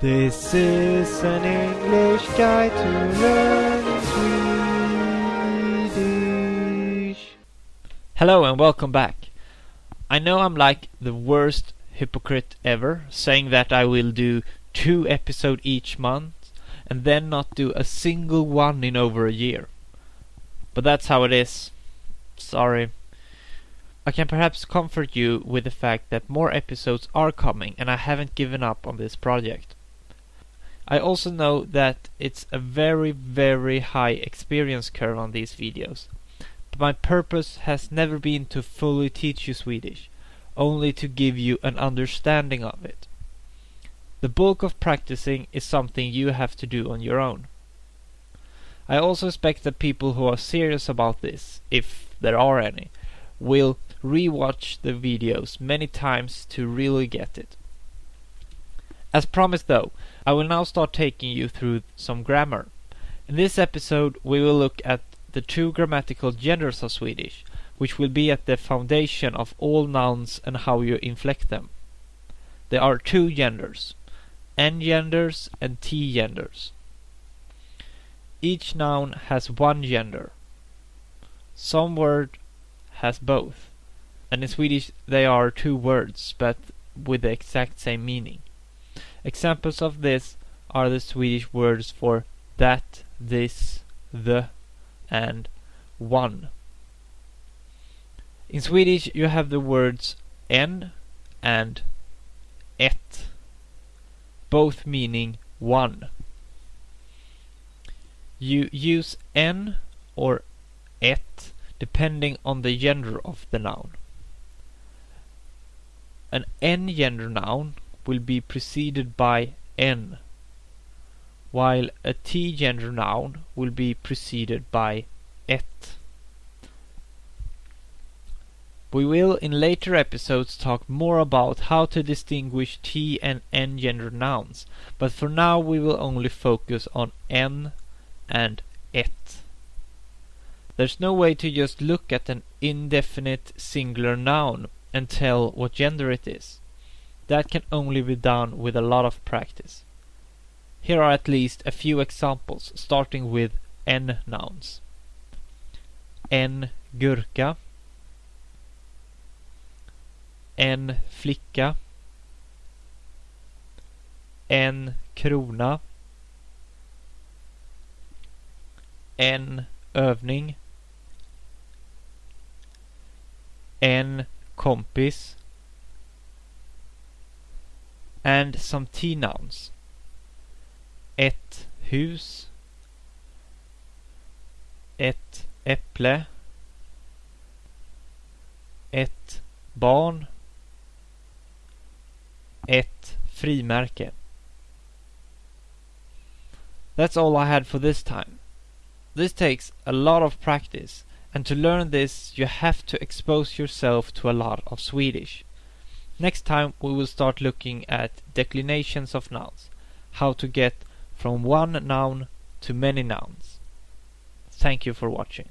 This is an English guide to learning Swedish. Hello and welcome back. I know I'm like the worst hypocrite ever, saying that I will do two episodes each month and then not do a single one in over a year. But that's how it is. Sorry. I can perhaps comfort you with the fact that more episodes are coming and I haven't given up on this project. I also know that it's a very very high experience curve on these videos. But my purpose has never been to fully teach you Swedish, only to give you an understanding of it. The bulk of practicing is something you have to do on your own. I also expect that people who are serious about this, if there are any, will rewatch the videos many times to really get it. As promised though, I will now start taking you through some grammar. In this episode we will look at the two grammatical genders of Swedish, which will be at the foundation of all nouns and how you inflect them. There are two genders, N genders and T genders. Each noun has one gender. Some word has both, and in Swedish they are two words but with the exact same meaning. Examples of this are the Swedish words for that, this, the, and one. In Swedish you have the words en and ett, both meaning one. You use en or ett depending on the gender of the noun. An n gender noun will be preceded by en, while a t gender noun will be preceded by ett. We will in later episodes talk more about how to distinguish T and N gender nouns, but for now we will only focus on en and ett. There's no way to just look at an indefinite singular noun and tell what gender it is. That can only be done with a lot of practice. Here are at least a few examples, starting with N nouns. En gurka. En flicka. En krona. En övning. En kompis and some T nouns. Ett hus. Ett äpple. Ett barn. Ett frimärke. That's all I had for this time. This takes a lot of practice and to learn this you have to expose yourself to a lot of Swedish. Next time we will start looking at declinations of nouns, how to get from one noun to many nouns. Thank you for watching.